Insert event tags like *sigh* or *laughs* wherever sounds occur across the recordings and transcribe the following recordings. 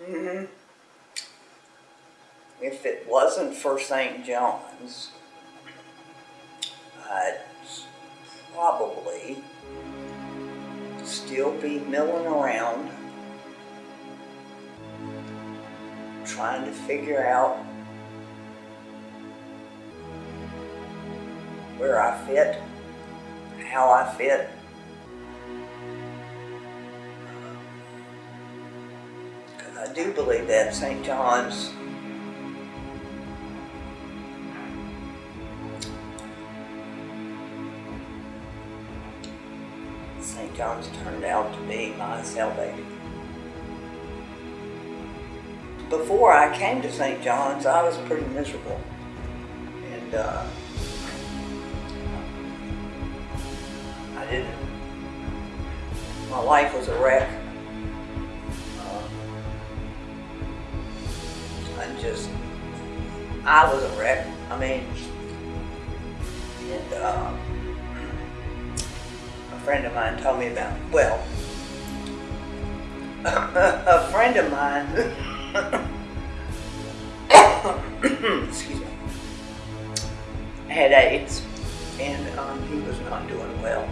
Mhm. If it wasn't for St. John's, I'd probably still be milling around trying to figure out where I fit, how I fit. I do believe that St. John's St. John's turned out to be my salvation. Before I came to St. John's, I was pretty miserable. And uh, I didn't, my life was a wreck. Just, I was a wreck. I mean, and uh, a friend of mine told me about, well, *laughs* a friend of mine, *laughs* excuse me, had AIDS and um, he was not doing well.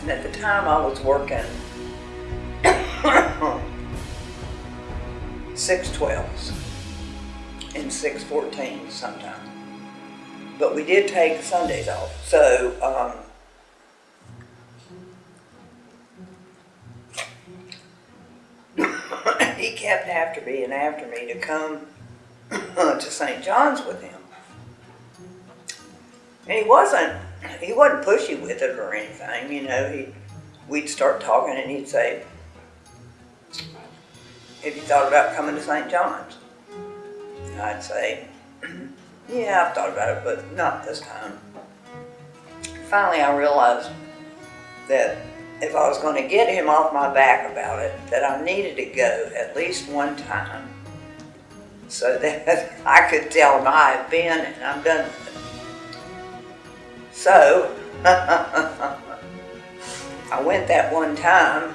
And at the time I was working six twelves and six fourteens sometimes. But we did take Sundays off. So um, *coughs* he kept after me and after me to come *coughs* to St. John's with him. And he wasn't, he wasn't pushy with it or anything, you know, he, we'd start talking and he'd say, have you thought about coming to St. John's? And I'd say, *clears throat* yeah, I've thought about it, but not this time. Finally, I realized that if I was going to get him off my back about it, that I needed to go at least one time so *laughs* that I could tell him I've been and I'm done with it. So, *laughs* I went that one time.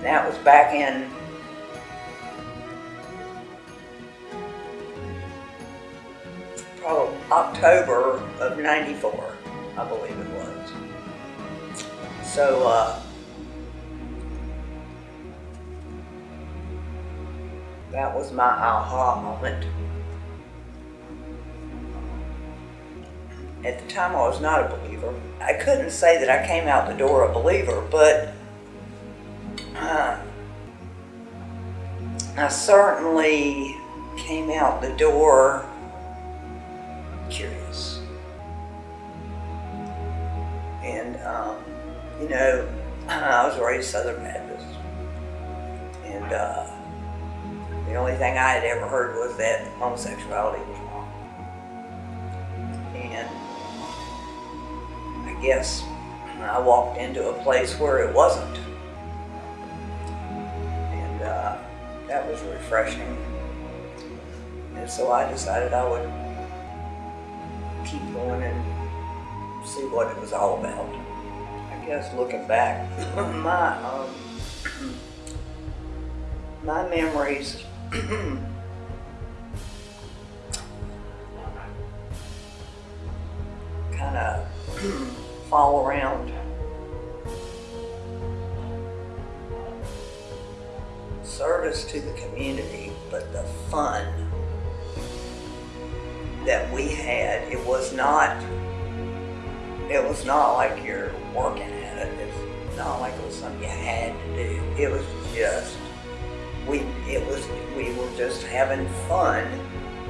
That was back in probably October of 94, I believe it was. So, uh, that was my aha moment. At the time, I was not a believer. I couldn't say that I came out the door a believer, but uh, I certainly came out the door And, um, you know, *clears throat* I was raised Southern Baptist. And uh, the only thing I had ever heard was that homosexuality was wrong. And I guess I walked into a place where it wasn't. And uh, that was refreshing. And so I decided I would keep going and see what it was all about. I guess looking back, *clears throat* my um, *clears throat* my memories *clears throat* kind of fall around service to the community, but the fun that we had, it was not, it was not like you're working at it. It's not like it was something you had to do. It was just, we, it was, we were just having fun.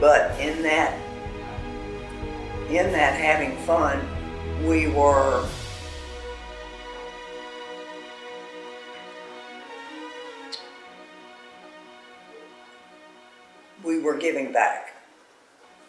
But in that, in that having fun, we were we were giving back.